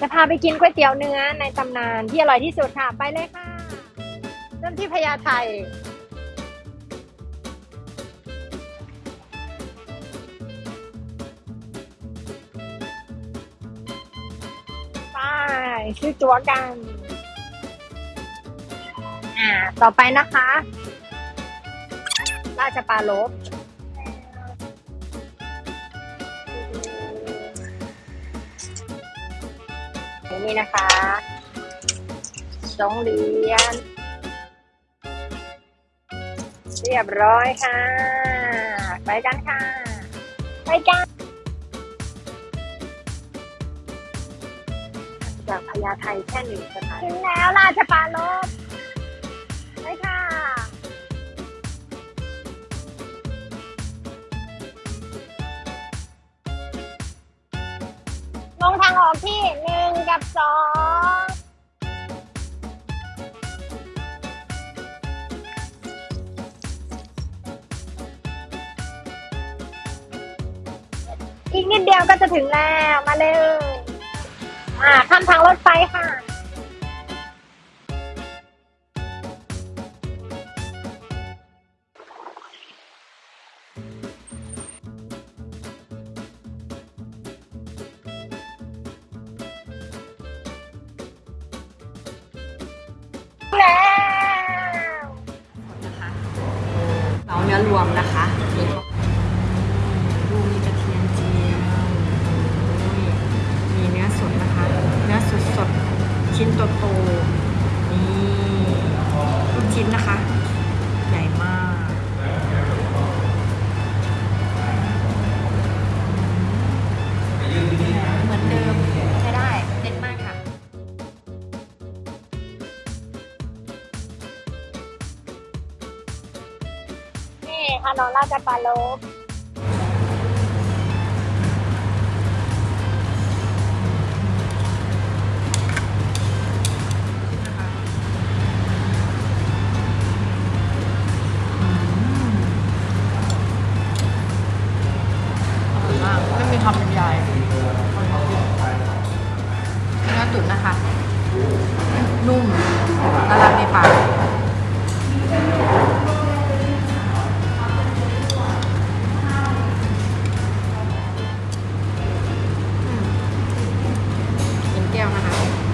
จะพาไปกินก๋วยเตี๋ยวเนื้อในตำนานที่อร่อยที่สุดค่ะ ไปเลยค่ะเริ่มที่พญาไทไปชื่อจัวกัน อ่า ต่อไปนะคะ ราชปลาลบ นี่นะคะสองเหรียญเรียบร้อยค่ะ ไปกันค่ะ ไปกันจากพญาไทแค่หนึ่งสถานถึงแล้วราชปาลบไปค่ะลงทางออกที่หนึ่งกับ สองอีกนิดเดียวก็จะถึงแล้ว มาเร็วอ่าข้ามทางรถไฟค่ะ เนื้อรวมนะคะมีดูมีกระเทียมเจียวมีเนื้อสดนะคะ เนื้อสดสดชิ้นโตโตนี่ลูกชิ้นนะคะ ใหญ่มาก นี่ถนนราชปาลบอร่อยมากไม่มีความบรรยายเนื้อตุ๋นนะคะ เดียวนะคะ